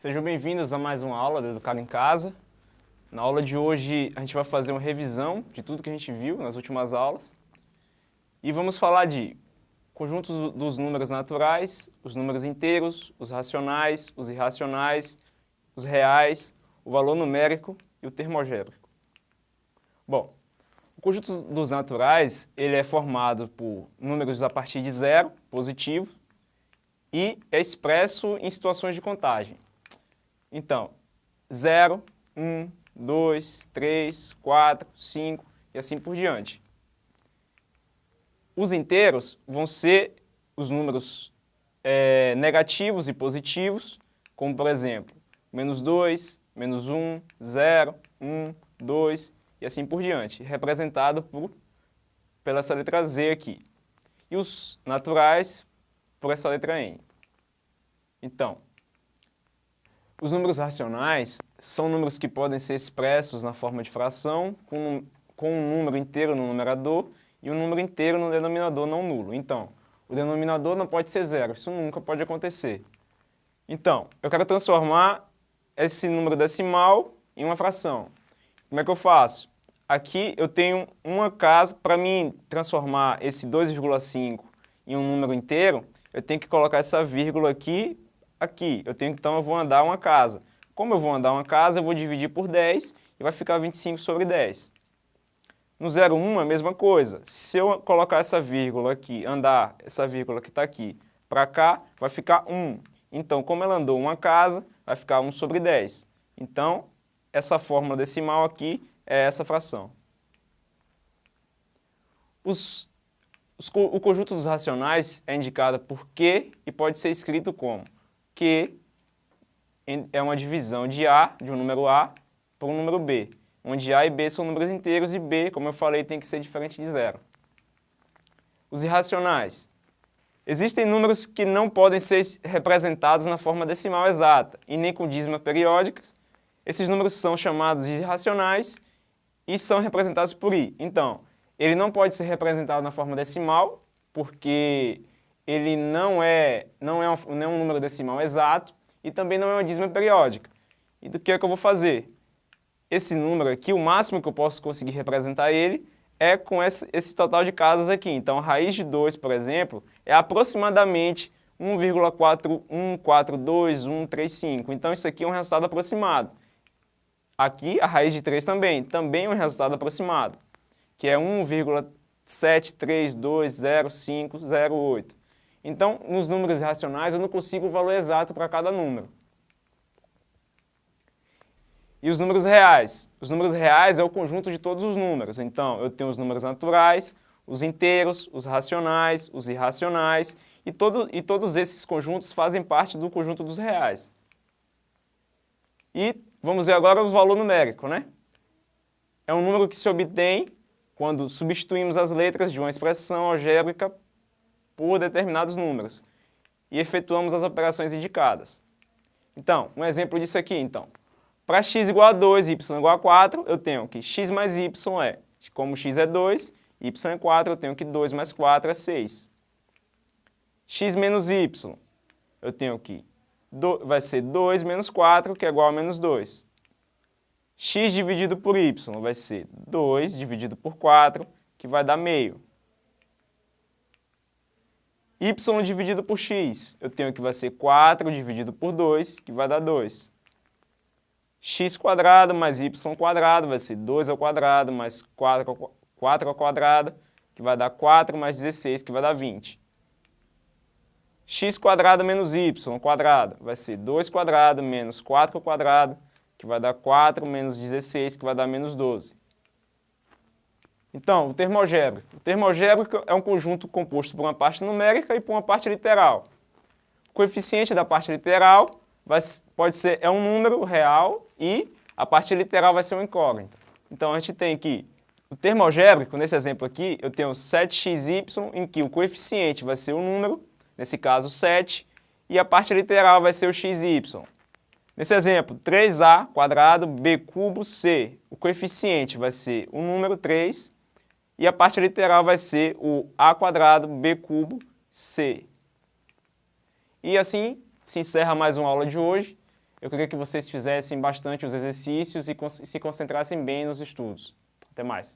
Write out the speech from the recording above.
Sejam bem-vindos a mais uma aula do Educado em Casa. Na aula de hoje a gente vai fazer uma revisão de tudo que a gente viu nas últimas aulas. E vamos falar de conjuntos dos números naturais, os números inteiros, os racionais, os irracionais, os reais, o valor numérico e o termogébrico. Bom, o conjunto dos naturais ele é formado por números a partir de zero, positivo, e é expresso em situações de contagem. Então, 0, 1, 2, 3, 4, 5 e assim por diante. Os inteiros vão ser os números é, negativos e positivos, como por exemplo, menos 2, menos 1, 0, 1, 2 e assim por diante, representado por, pela essa letra Z aqui. E os naturais por essa letra N. Então, os números racionais são números que podem ser expressos na forma de fração, com, com um número inteiro no numerador e um número inteiro no denominador não nulo. Então, o denominador não pode ser zero, isso nunca pode acontecer. Então, eu quero transformar esse número decimal em uma fração. Como é que eu faço? Aqui eu tenho uma casa, para mim transformar esse 2,5 em um número inteiro, eu tenho que colocar essa vírgula aqui aqui. Eu tenho, então eu vou andar uma casa. Como eu vou andar uma casa, eu vou dividir por 10 e vai ficar 25 sobre 10. No 0,1 é a mesma coisa. Se eu colocar essa vírgula aqui, andar essa vírgula que está aqui para cá, vai ficar 1. Então, como ela andou uma casa, vai ficar 1 sobre 10. Então, essa fórmula decimal aqui é essa fração. Os, os, o conjunto dos racionais é indicado por Q e pode ser escrito como que é uma divisão de A, de um número A, para um número B, onde A e B são números inteiros e B, como eu falei, tem que ser diferente de zero. Os irracionais. Existem números que não podem ser representados na forma decimal exata e nem com dízima periódicas. Esses números são chamados de irracionais e são representados por i. Então, ele não pode ser representado na forma decimal, porque ele não é, não, é um, não é um número decimal exato e também não é uma dízima periódica. E do que é que eu vou fazer? Esse número aqui, o máximo que eu posso conseguir representar ele é com esse, esse total de casas aqui. Então, a raiz de 2, por exemplo, é aproximadamente 1,4142135. Então, isso aqui é um resultado aproximado. Aqui, a raiz de 3 também, também é um resultado aproximado, que é 1,7320508. Então, nos números racionais, eu não consigo o valor exato para cada número. E os números reais? Os números reais é o conjunto de todos os números. Então, eu tenho os números naturais, os inteiros, os racionais, os irracionais, e, todo, e todos esses conjuntos fazem parte do conjunto dos reais. E vamos ver agora o valor numérico, né? É um número que se obtém quando substituímos as letras de uma expressão algébrica por determinados números e efetuamos as operações indicadas. Então, um exemplo disso aqui, então. Para x igual a 2 e y igual a 4, eu tenho que x mais y é, como x é 2, y é 4, eu tenho que 2 mais 4 é 6. x menos y, eu tenho que do, vai ser 2 menos 4, que é igual a menos 2. x dividido por y vai ser 2 dividido por 4, que vai dar meio y dividido por x, eu tenho que vai ser 4 dividido por 2, que vai dar 2. x mais y vai ser 2 ao quadrado mais 4 ao, 4 ao quadrado, que vai dar 4 mais 16, que vai dar 20. x menos y vai ser 2 quadrado menos 4 ao quadrado, que vai dar 4 menos 16, que vai dar menos 12. Então, o termogébrico. O termogébrico é um conjunto composto por uma parte numérica e por uma parte literal. O coeficiente da parte literal vai, pode ser, é um número real e a parte literal vai ser uma incógnita. Então, a gente tem aqui o termogébrico, nesse exemplo aqui, eu tenho 7xy, em que o coeficiente vai ser o número, nesse caso 7, e a parte literal vai ser o xy. Nesse exemplo, 3a quadrado b cubo c. O coeficiente vai ser o número 3 e a parte literal vai ser o a quadrado b cubo c. E assim se encerra mais uma aula de hoje. Eu queria que vocês fizessem bastante os exercícios e se concentrassem bem nos estudos. Até mais.